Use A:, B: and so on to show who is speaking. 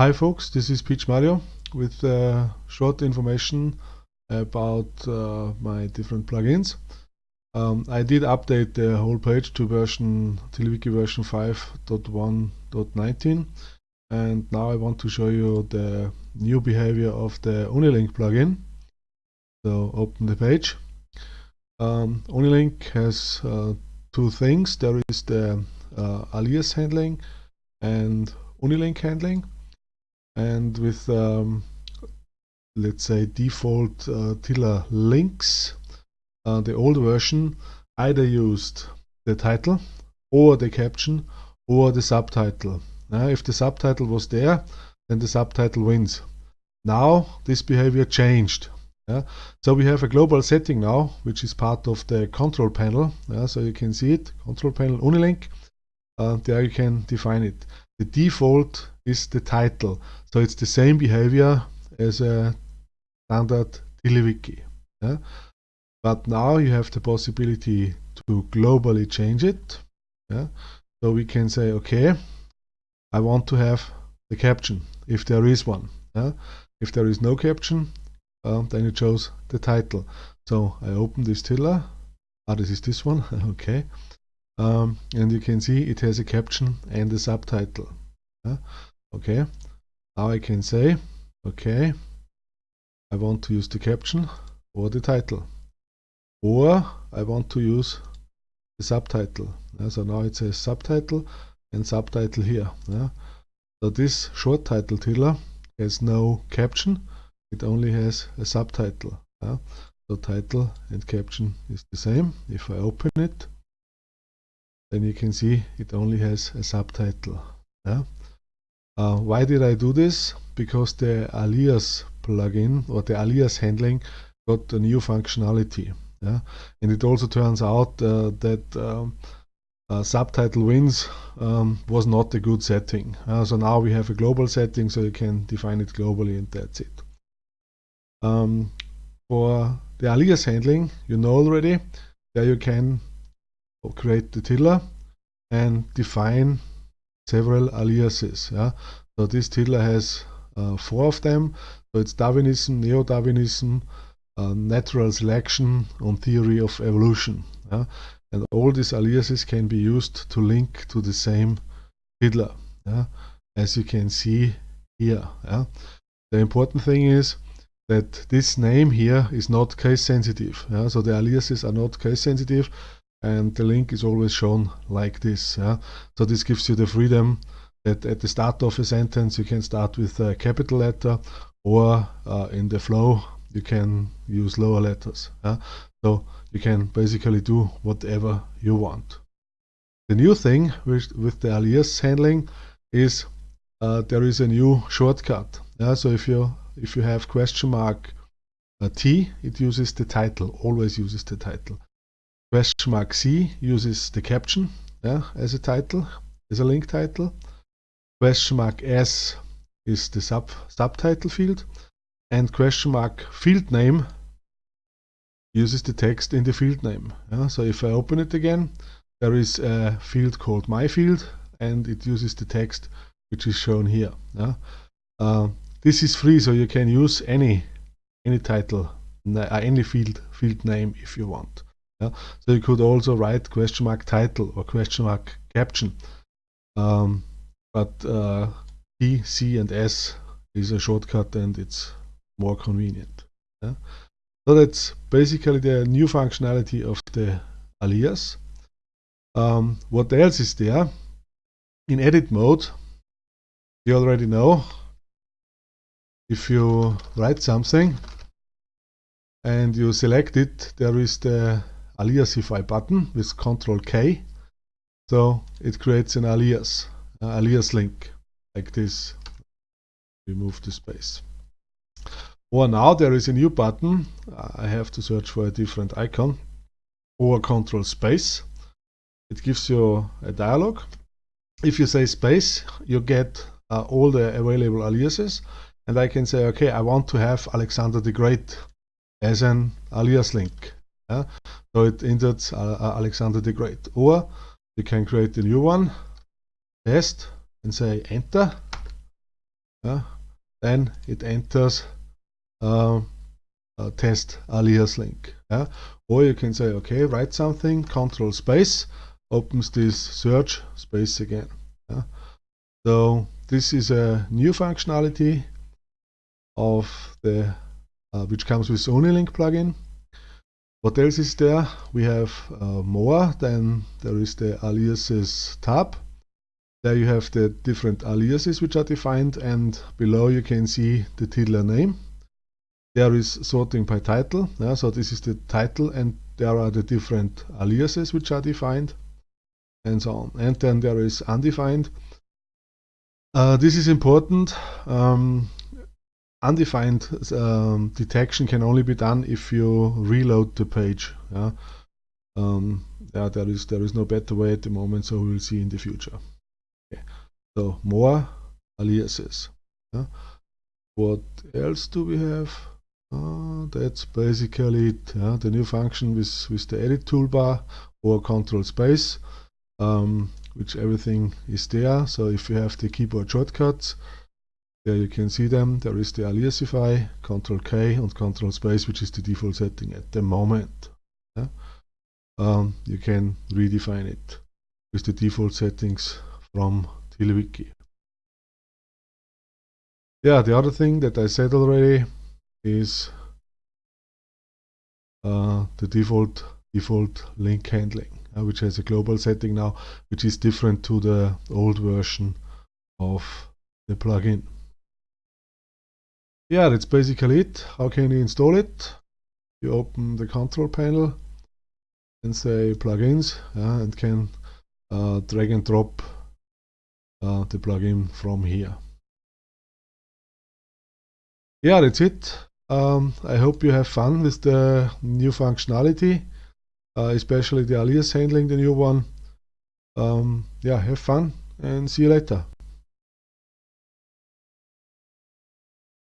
A: Hi folks, this is Peach Mario with uh, short information about uh, my different plugins. Um, I did update the whole page to version TiddlyWiki version 5.1.19 and now I want to show you the new behavior of the Unilink plugin. So open the page. Um, Unilink has uh, two things. There is the uh, alias handling and Unilink handling and with um, let's say default uh, Tiddler links uh, the old version either used the title or the caption or the subtitle uh, if the subtitle was there then the subtitle wins now this behavior changed yeah? so we have a global setting now which is part of the control panel yeah? so you can see it control panel unilink uh, there you can define it the default is the title. So it's the same behavior as a standard TiddlyWiki. Yeah? But now you have the possibility to globally change it. Yeah? So we can say, okay, I want to have the caption, if there is one. Yeah? If there is no caption, uh, then you chose the title. So I open this Tiddler. Ah, this is this one. okay um, and you can see it has a caption and a subtitle yeah? Okay now I can say okay I want to use the caption or the title or I want to use the subtitle yeah? so now it says subtitle and subtitle here yeah? so this short title tiddler has no caption it only has a subtitle yeah? so title and caption is the same if I open it then you can see it only has a subtitle. Yeah? Uh, why did I do this? Because the alias plugin or the alias handling got a new functionality. Yeah? And it also turns out uh, that um, uh, subtitle wins um, was not a good setting. Uh, so now we have a global setting so you can define it globally and that's it. Um, for the alias handling, you know already, there you can create the tiddler and define several aliases. Yeah? So this tiddler has uh, four of them. So it's Darwinism, Neo-Darwinism, uh, natural selection on theory of evolution. Yeah? And all these aliases can be used to link to the same tiddler, yeah? as you can see here. The important thing is that this name here is not case sensitive. So the aliases are not case sensitive and the link is always shown like this. Yeah? So this gives you the freedom that at the start of a sentence you can start with a capital letter or uh, in the flow you can use lower letters. Yeah? So you can basically do whatever you want. The new thing with, with the alias handling is uh, there is a new shortcut. Yeah? So if you if you have question mark uh, T, it uses the title, always uses the title. Question mark C uses the caption yeah, as a title, as a link title. Question mark S is the sub subtitle field. And question mark field name uses the text in the field name. Yeah? So if I open it again, there is a field called my field and it uses the text which is shown here. Yeah? Uh, this is free, so you can use any any title, any field field name if you want. Yeah? So you could also write question mark title or question mark caption. Um, but uh, T, C and S is a shortcut and it's more convenient. Yeah? So that's basically the new functionality of the alias. Um, what else is there? In edit mode, you already know if you write something and you select it, there is the aliasify button with Control K. So it creates an alias, alias link like this. Remove the space. Or now there is a new button. I have to search for a different icon. Or Control Space. It gives you a dialog. If you say space, you get uh, all the available aliases. And I can say, okay, I want to have Alexander the Great as an alias link. Yeah? So it inserts uh, uh, Alexander the Great. Or you can create a new one, test, and say enter. yeah, then it enters uh, test alias link. Yeah? Or you can say, okay, write something, control space, opens this search space again. Yeah? So this is a new functionality of the uh, which comes with Unilink plugin. What else is there? We have uh, more. Then there is the aliases tab. There you have the different aliases which are defined and below you can see the tiddler name. There is sorting by title. Yeah, so this is the title and there are the different aliases which are defined and so on. And then there is undefined. Uh, this is important. Um, undefined um, detection can only be done if you reload the page. Yeah? Um, yeah, there is there is no better way at the moment, so we will see in the future. Okay. So more aliases. Yeah? What else do we have? Uh, that's basically it. Yeah? The new function with with the edit toolbar or control space, um, which everything is there. So if you have the keyboard shortcuts, there you can see them. There is the aliasify, Control K and Control Space, which is the default setting at the moment. Yeah? Um, you can redefine it with the default settings from TiddlyWiki. Yeah, the other thing that I said already is uh, the default default link handling, uh, which has a global setting now, which is different to the old version of the plugin yeah, that's basically it. How can you install it? You open the control panel and say plugins and can uh, drag and drop uh, the plugin from here. Yeah, that's it. Um, I hope you have fun with the new functionality, uh, especially the alias handling, the new one. Um, yeah, have fun and see you later.